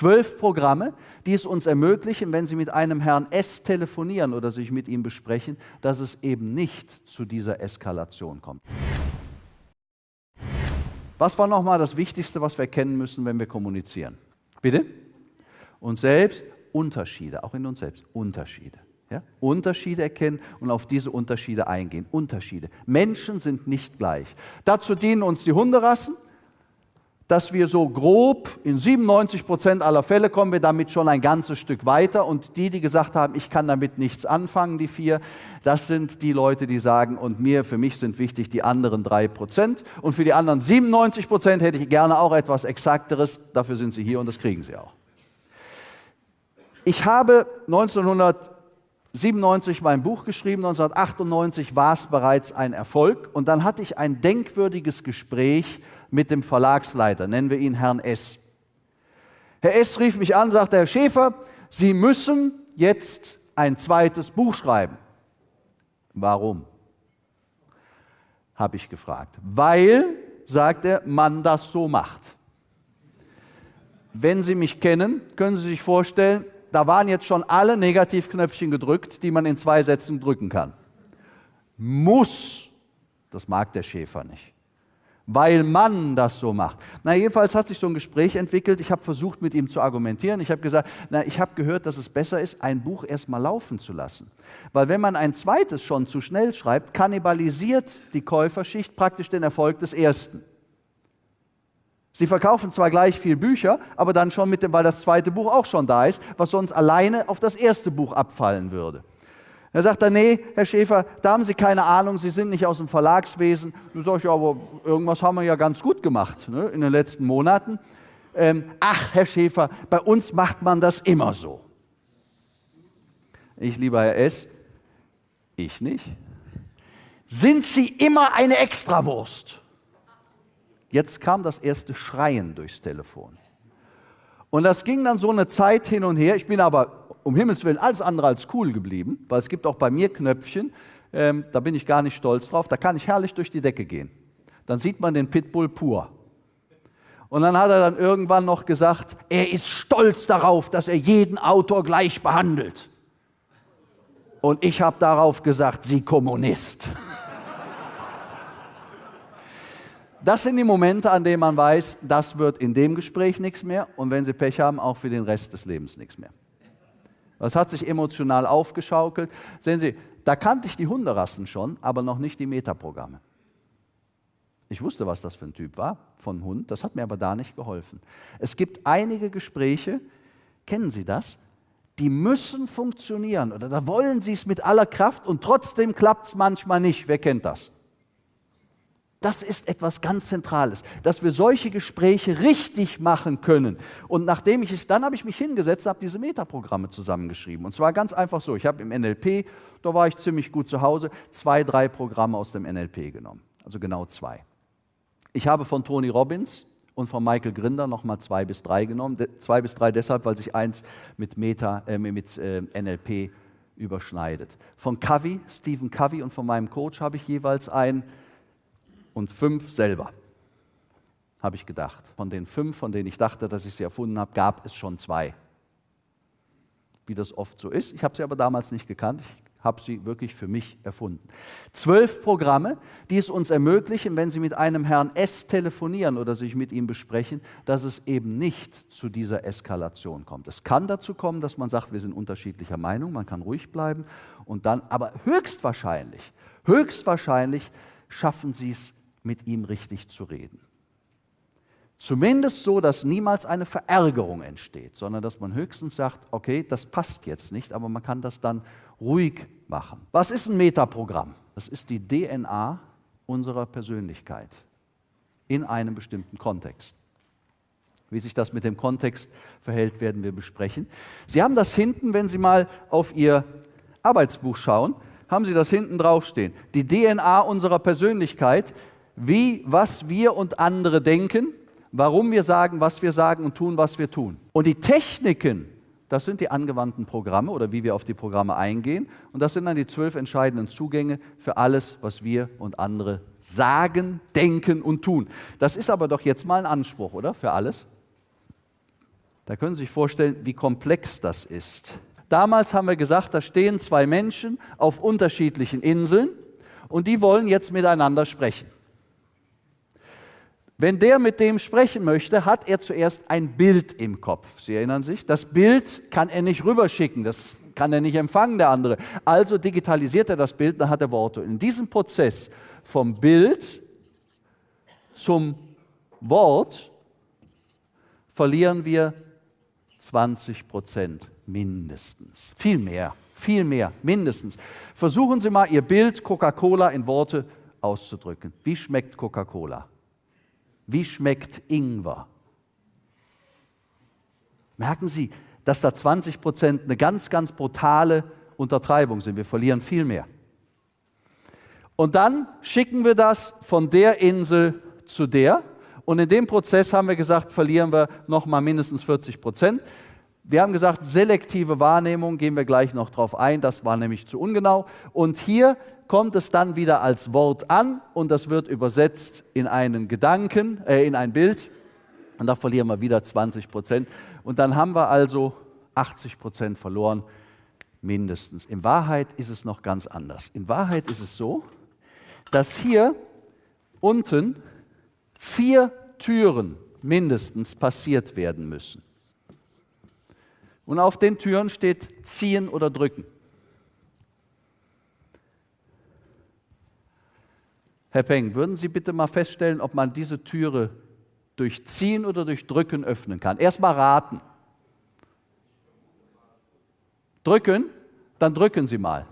Zwölf Programme, die es uns ermöglichen, wenn Sie mit einem Herrn S telefonieren oder sich mit ihm besprechen, dass es eben nicht zu dieser Eskalation kommt. Was war nochmal das Wichtigste, was wir kennen müssen, wenn wir kommunizieren? Bitte? Uns selbst, Unterschiede, auch in uns selbst, Unterschiede. Ja? Unterschiede erkennen und auf diese Unterschiede eingehen. Unterschiede. Menschen sind nicht gleich. Dazu dienen uns die Hunderassen, dass wir so grob in 97 Prozent aller Fälle kommen wir damit schon ein ganzes Stück weiter. Und die, die gesagt haben, ich kann damit nichts anfangen, die vier, das sind die Leute, die sagen, und mir, für mich sind wichtig die anderen drei Prozent. Und für die anderen 97 Prozent hätte ich gerne auch etwas Exakteres. Dafür sind sie hier und das kriegen sie auch. Ich habe 1997 mein Buch geschrieben, 1998 war es bereits ein Erfolg. Und dann hatte ich ein denkwürdiges Gespräch mit dem Verlagsleiter, nennen wir ihn Herrn S. Herr S. rief mich an, sagte, Herr Schäfer, Sie müssen jetzt ein zweites Buch schreiben. Warum? Habe ich gefragt. Weil, sagt er, man das so macht. Wenn Sie mich kennen, können Sie sich vorstellen, da waren jetzt schon alle Negativknöpfchen gedrückt, die man in zwei Sätzen drücken kann. Muss, das mag der Schäfer nicht weil man das so macht. Na, jedenfalls hat sich so ein Gespräch entwickelt. Ich habe versucht, mit ihm zu argumentieren. Ich habe gesagt, na, ich habe gehört, dass es besser ist, ein Buch erstmal laufen zu lassen. Weil wenn man ein zweites schon zu schnell schreibt, kannibalisiert die Käuferschicht praktisch den Erfolg des ersten. Sie verkaufen zwar gleich viel Bücher, aber dann schon mit dem, weil das zweite Buch auch schon da ist, was sonst alleine auf das erste Buch abfallen würde. Er sagt dann, nee, Herr Schäfer, da haben Sie keine Ahnung, Sie sind nicht aus dem Verlagswesen. Du sagst, ja, aber irgendwas haben wir ja ganz gut gemacht ne, in den letzten Monaten. Ähm, ach, Herr Schäfer, bei uns macht man das immer so. Ich, lieber Herr S., ich nicht. Sind Sie immer eine Extrawurst? Jetzt kam das erste Schreien durchs Telefon. Und das ging dann so eine Zeit hin und her. Ich bin aber um Himmels Willen alles andere als cool geblieben, weil es gibt auch bei mir Knöpfchen, ähm, da bin ich gar nicht stolz drauf, da kann ich herrlich durch die Decke gehen. Dann sieht man den Pitbull pur. Und dann hat er dann irgendwann noch gesagt, er ist stolz darauf, dass er jeden Autor gleich behandelt. Und ich habe darauf gesagt, Sie Kommunist. Das sind die Momente, an denen man weiß, das wird in dem Gespräch nichts mehr und wenn Sie Pech haben, auch für den Rest des Lebens nichts mehr. Das hat sich emotional aufgeschaukelt. Sehen Sie, da kannte ich die Hunderassen schon, aber noch nicht die Metaprogramme. Ich wusste, was das für ein Typ war von Hund, das hat mir aber da nicht geholfen. Es gibt einige Gespräche, kennen Sie das? Die müssen funktionieren oder da wollen Sie es mit aller Kraft und trotzdem klappt es manchmal nicht. Wer kennt das? Das ist etwas ganz Zentrales, dass wir solche Gespräche richtig machen können. Und nachdem ich es, dann habe ich mich hingesetzt, habe diese Metaprogramme zusammengeschrieben. Und zwar ganz einfach so. Ich habe im NLP, da war ich ziemlich gut zu Hause, zwei, drei Programme aus dem NLP genommen. Also genau zwei. Ich habe von Tony Robbins und von Michael Grinder nochmal zwei bis drei genommen. Zwei bis drei deshalb, weil sich eins mit, Meta, äh, mit äh, NLP überschneidet. Von Covey, Stephen Covey und von meinem Coach habe ich jeweils ein und fünf selber, habe ich gedacht. Von den fünf, von denen ich dachte, dass ich sie erfunden habe, gab es schon zwei. Wie das oft so ist. Ich habe sie aber damals nicht gekannt. Ich habe sie wirklich für mich erfunden. Zwölf Programme, die es uns ermöglichen, wenn Sie mit einem Herrn S telefonieren oder sich mit ihm besprechen, dass es eben nicht zu dieser Eskalation kommt. Es kann dazu kommen, dass man sagt, wir sind unterschiedlicher Meinung, man kann ruhig bleiben und dann, aber höchstwahrscheinlich, höchstwahrscheinlich schaffen Sie es mit ihm richtig zu reden. Zumindest so, dass niemals eine Verärgerung entsteht, sondern dass man höchstens sagt, okay, das passt jetzt nicht, aber man kann das dann ruhig machen. Was ist ein Metaprogramm? Das ist die DNA unserer Persönlichkeit in einem bestimmten Kontext. Wie sich das mit dem Kontext verhält, werden wir besprechen. Sie haben das hinten, wenn Sie mal auf Ihr Arbeitsbuch schauen, haben Sie das hinten draufstehen. Die DNA unserer Persönlichkeit wie, was wir und andere denken, warum wir sagen, was wir sagen und tun, was wir tun. Und die Techniken, das sind die angewandten Programme oder wie wir auf die Programme eingehen. Und das sind dann die zwölf entscheidenden Zugänge für alles, was wir und andere sagen, denken und tun. Das ist aber doch jetzt mal ein Anspruch, oder? Für alles? Da können Sie sich vorstellen, wie komplex das ist. Damals haben wir gesagt, da stehen zwei Menschen auf unterschiedlichen Inseln und die wollen jetzt miteinander sprechen. Wenn der mit dem sprechen möchte, hat er zuerst ein Bild im Kopf. Sie erinnern sich? Das Bild kann er nicht rüberschicken, das kann er nicht empfangen, der andere. Also digitalisiert er das Bild, dann hat er Worte. In diesem Prozess vom Bild zum Wort verlieren wir 20 Prozent mindestens. Viel mehr, viel mehr, mindestens. Versuchen Sie mal, Ihr Bild Coca-Cola in Worte auszudrücken. Wie schmeckt Coca-Cola? Wie schmeckt Ingwer? Merken Sie, dass da 20 Prozent eine ganz, ganz brutale Untertreibung sind. Wir verlieren viel mehr. Und dann schicken wir das von der Insel zu der. Und in dem Prozess haben wir gesagt, verlieren wir nochmal mindestens 40 Prozent. Wir haben gesagt, selektive Wahrnehmung, gehen wir gleich noch drauf ein, das war nämlich zu ungenau. Und hier kommt es dann wieder als Wort an und das wird übersetzt in einen Gedanken, äh, in ein Bild und da verlieren wir wieder 20 Prozent. Und dann haben wir also 80 Prozent verloren, mindestens. In Wahrheit ist es noch ganz anders. In Wahrheit ist es so, dass hier unten vier Türen mindestens passiert werden müssen. Und auf den Türen steht ziehen oder drücken. Herr Peng, würden Sie bitte mal feststellen, ob man diese Türe durch Ziehen oder durch Drücken öffnen kann? Erstmal raten. Drücken, dann drücken Sie mal.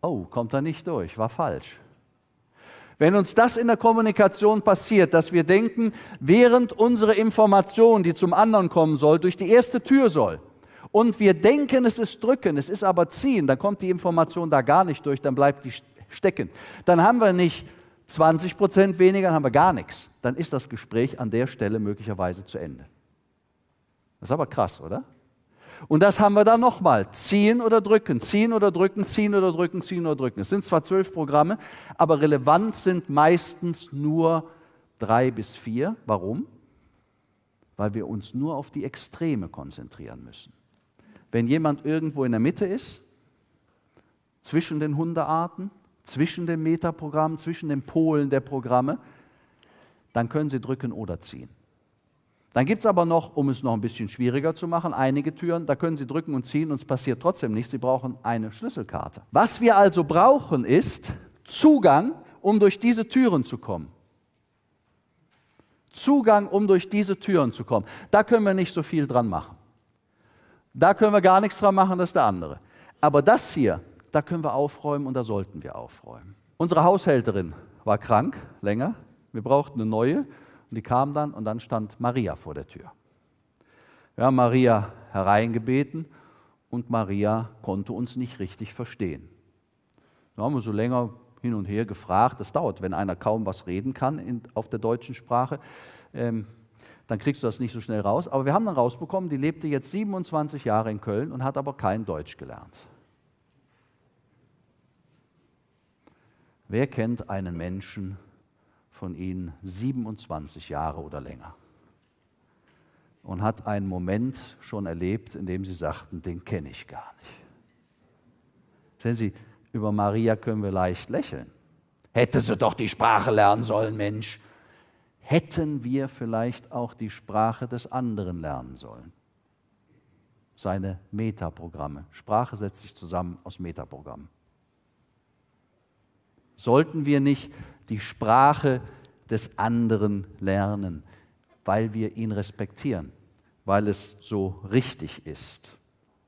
Oh, kommt da nicht durch, war falsch. Wenn uns das in der Kommunikation passiert, dass wir denken, während unsere Information, die zum anderen kommen soll, durch die erste Tür soll, und wir denken, es ist drücken, es ist aber ziehen, dann kommt die Information da gar nicht durch, dann bleibt die stecken. Dann haben wir nicht 20 Prozent weniger, dann haben wir gar nichts. Dann ist das Gespräch an der Stelle möglicherweise zu Ende. Das ist aber krass, oder? Und das haben wir dann nochmal. Ziehen oder drücken, ziehen oder drücken, ziehen oder drücken, ziehen oder drücken. Es sind zwar zwölf Programme, aber relevant sind meistens nur drei bis vier. Warum? Weil wir uns nur auf die Extreme konzentrieren müssen. Wenn jemand irgendwo in der Mitte ist, zwischen den Hundearten, zwischen dem Metaprogramm, zwischen den Polen der Programme, dann können Sie drücken oder ziehen. Dann gibt es aber noch, um es noch ein bisschen schwieriger zu machen, einige Türen, da können Sie drücken und ziehen und es passiert trotzdem nichts. Sie brauchen eine Schlüsselkarte. Was wir also brauchen, ist Zugang, um durch diese Türen zu kommen. Zugang, um durch diese Türen zu kommen. Da können wir nicht so viel dran machen. Da können wir gar nichts dran machen, das ist der andere. Aber das hier, da können wir aufräumen und da sollten wir aufräumen. Unsere Haushälterin war krank, länger. Wir brauchten eine neue und die kam dann und dann stand Maria vor der Tür. Wir haben Maria hereingebeten und Maria konnte uns nicht richtig verstehen. Da haben wir so länger hin und her gefragt. Das dauert, wenn einer kaum was reden kann in, auf der deutschen Sprache. Ähm, dann kriegst du das nicht so schnell raus. Aber wir haben dann rausbekommen, die lebte jetzt 27 Jahre in Köln und hat aber kein Deutsch gelernt. Wer kennt einen Menschen von Ihnen 27 Jahre oder länger und hat einen Moment schon erlebt, in dem Sie sagten, den kenne ich gar nicht? Sehen Sie, über Maria können wir leicht lächeln. Hätte sie doch die Sprache lernen sollen, Mensch. Hätten wir vielleicht auch die Sprache des anderen lernen sollen? Seine Metaprogramme. Sprache setzt sich zusammen aus Metaprogrammen. Sollten wir nicht die Sprache des anderen lernen, weil wir ihn respektieren, weil es so richtig ist?